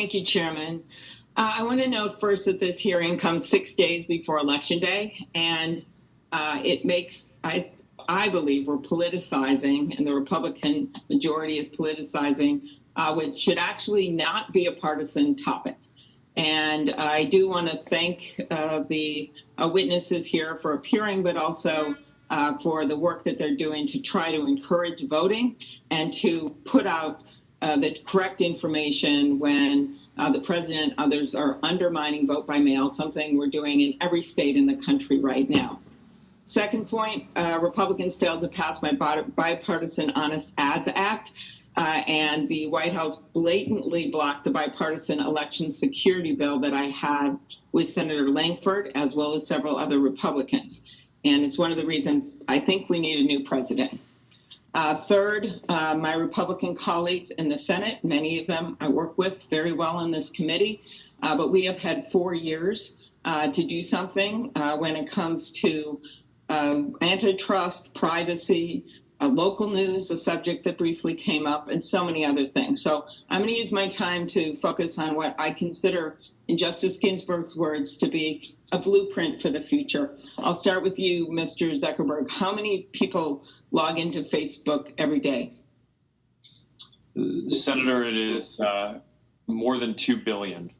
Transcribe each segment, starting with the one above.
Thank you, Chairman. Uh, I want to note first that this hearing comes six days before Election Day, and uh, it makes, I, I believe, we're politicizing, and the Republican majority is politicizing, uh, which should actually not be a partisan topic. And I do want to thank uh, the uh, witnesses here for appearing, but also uh, for the work that they're doing to try to encourage voting and to put out uh, the correct information when uh, the president and others are undermining vote by mail, something we're doing in every state in the country right now. Second point, uh, Republicans failed to pass my bipartisan Honest Ads Act, uh, and the White House blatantly blocked the bipartisan election security bill that I had with Senator Lankford, as well as several other Republicans. And it's one of the reasons I think we need a new president. Uh, third, uh, my Republican colleagues in the Senate, many of them I work with very well in this committee, uh, but we have had four years uh, to do something uh, when it comes to um, antitrust, privacy, uh, local news, a subject that briefly came up, and so many other things. So I'm going to use my time to focus on what I consider, in Justice Ginsburg's words, to be a blueprint for the future. I'll start with you, Mr. Zuckerberg. How many people log into Facebook every day? Senator, it is uh, more than 2 billion.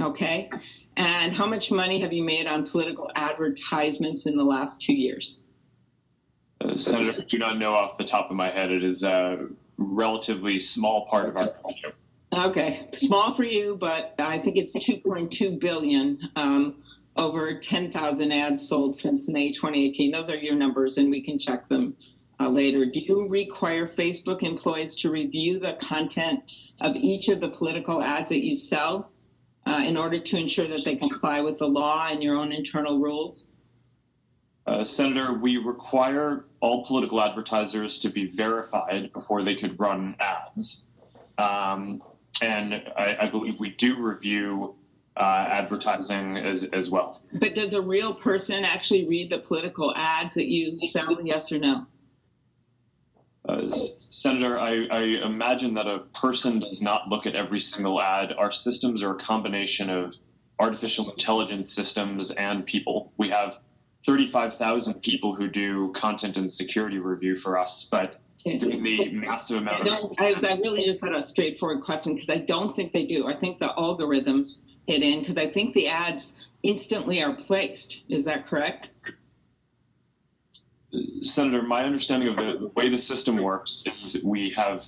Okay. And how much money have you made on political advertisements in the last two years? Senator, I do not know off the top of my head. It is a relatively small part of our revenue. Okay, small for you, but I think it's 2.2 billion. Um, over 10,000 ads sold since May 2018. Those are your numbers, and we can check them uh, later. Do you require Facebook employees to review the content of each of the political ads that you sell uh, in order to ensure that they comply with the law and your own internal rules? Uh, Senator, we require all political advertisers to be verified before they could run ads. Um, and I, I, believe we do review uh, advertising as, as well. But does a real person actually read the political ads that you sell, yes or no? Uh, Senator, I, I, imagine that a person does not look at every single ad. Our systems are a combination of artificial intelligence systems and people. We have 35,000 people who do content and security review for us, but given the massive amount of. I, I really just had a straightforward question because I don't think they do. I think the algorithms hit in because I think the ads instantly are placed. Is that correct? Senator, my understanding of the, the way the system works is we have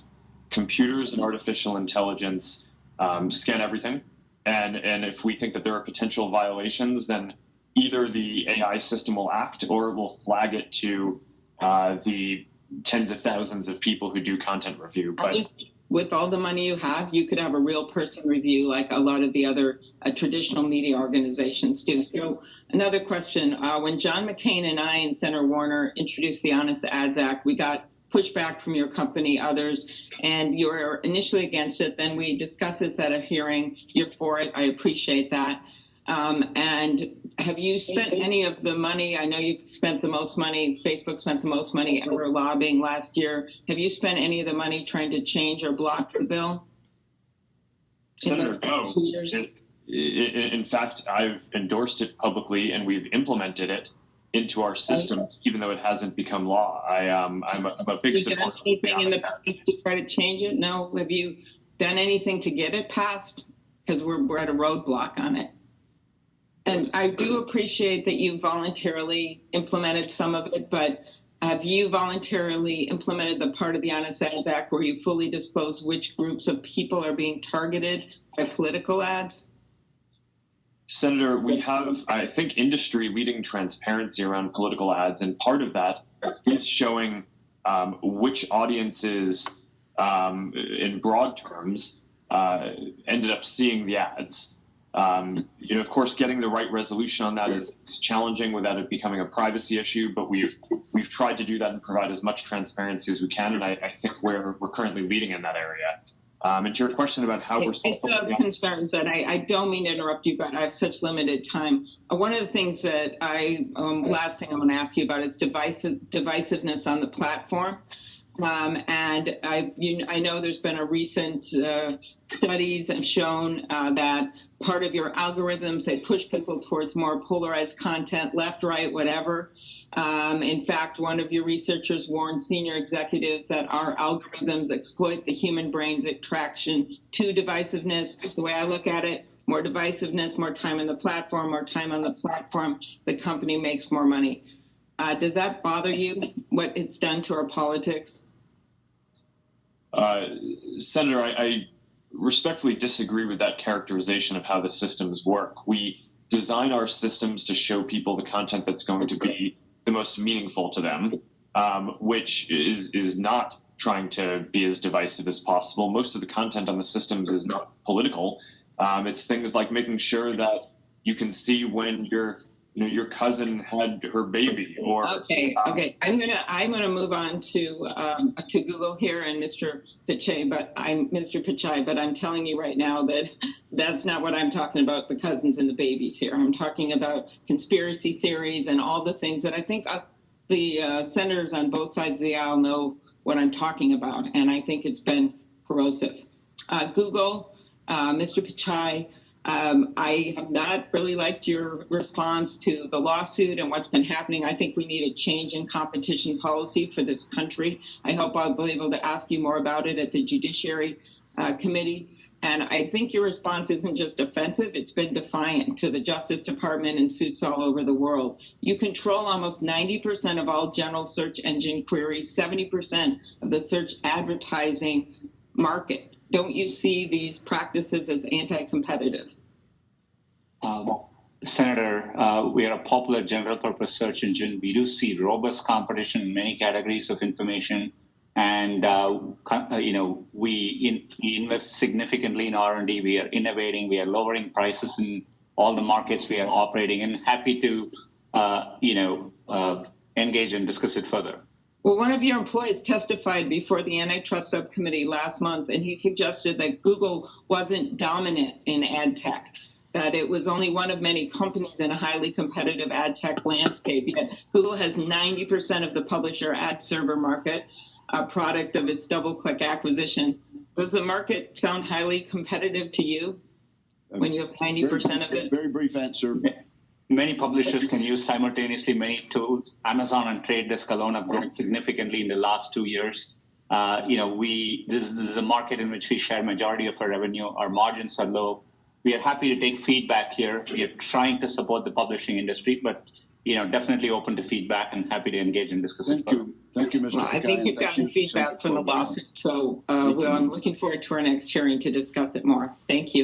computers and artificial intelligence um, scan everything. And, and if we think that there are potential violations, then either the AI system will act or it will flag it to uh, the tens of thousands of people who do content review. But just with all the money you have, you could have a real person review like a lot of the other uh, traditional media organizations do. So another question, uh, when John McCain and I and Senator Warner introduced the Honest Ads Act, we got pushback from your company, others, and you were initially against it. Then we discussed this at a hearing. You're for it. I appreciate that. Um, and have you spent any of the money? I know you spent the most money, Facebook spent the most money ever lobbying last year. Have you spent any of the money trying to change or block the bill? Senator, no. In, in fact, I've endorsed it publicly and we've implemented it into our systems, even though it hasn't become law. I, um, I'm, a, I'm a big supporter. Have you done anything in the past to try to change it? No. Have you done anything to get it passed? Because we're, we're at a roadblock on it. And I do appreciate that you voluntarily implemented some of it, but have you voluntarily implemented the part of the Honest Ads Act where you fully disclose which groups of people are being targeted by political ads? Senator, we have, I think, industry leading transparency around political ads, and part of that is showing um, which audiences, um, in broad terms, uh, ended up seeing the ads. Um, you know, of course, getting the right resolution on that is, is, challenging without it becoming a privacy issue. But we've we've tried to do that and provide as much transparency as we can, and I, I think we're we're currently leading in that area. Um, and to your question about how we're I still have concerns, and I, I, don't mean to interrupt you, but I have such limited time. Uh, one of the things that I um, last thing I'm going to ask you about is device, divisiveness on the platform. Um, and I've, you, I know there's been a recent uh, studies have shown uh, that part of your algorithms they push people towards more polarized content, left, right, whatever. Um, in fact, one of your researchers warned senior executives that our algorithms exploit the human brain's attraction to divisiveness. The way I look at it, more divisiveness, more time on the platform, more time on the platform, the company makes more money. Uh, does that bother you? What it's done to our politics? Uh, Senator, I, I respectfully disagree with that characterization of how the systems work. We design our systems to show people the content that's going to be the most meaningful to them, um, which is is not trying to be as divisive as possible. Most of the content on the systems is not political. Um, it's things like making sure that you can see when your you know your cousin had her baby or Okay, okay. I'm gonna I'm gonna move on to um, to Google here and Mr. Pichai, but I'm Mr. Pichai, but I'm telling you right now that that's not what I'm talking about. The cousins and the babies here. I'm talking about conspiracy theories and all the things that I think us the uh, senators on both sides of the aisle know what I'm talking about, and I think it's been corrosive. Uh, Google, uh, Mr. Pichai. Um, I have not really liked your response to the lawsuit and what's been happening. I think we need a change in competition policy for this country. I hope I'll be able to ask you more about it at the Judiciary uh, Committee. And I think your response isn't just offensive, it's been defiant to the Justice Department and suits all over the world. You control almost 90% of all general search engine queries, 70% of the search advertising market don't you see these practices as anti-competitive? Um, Senator, uh, we are a popular general purpose search engine. We do see robust competition in many categories of information. And, uh, uh, you know, we, in, we invest significantly in R&D. We are innovating. We are lowering prices in all the markets we are operating in. Happy to, uh, you know, uh, engage and discuss it further. Well, one of your employees testified before the antitrust subcommittee last month, and he suggested that Google wasn't dominant in ad tech, that it was only one of many companies in a highly competitive ad tech landscape. Yet Google has 90% of the publisher ad server market, a product of its DoubleClick acquisition. Does the market sound highly competitive to you um, when you have 90% of it? Very brief answer. Many publishers can use simultaneously many tools. Amazon and Trade Desk alone have grown significantly in the last two years. Uh, you know, we this, this is a market in which we share majority of our revenue. Our margins are low. We are happy to take feedback here. We are trying to support the publishing industry, but you know, definitely open to feedback and happy to engage and discuss Thank further. you. Thank you, Mr. Well, I think you've gotten you, feedback from the Corbett. lawsuit, so uh, well. I'm looking forward to our next hearing to discuss it more. Thank you.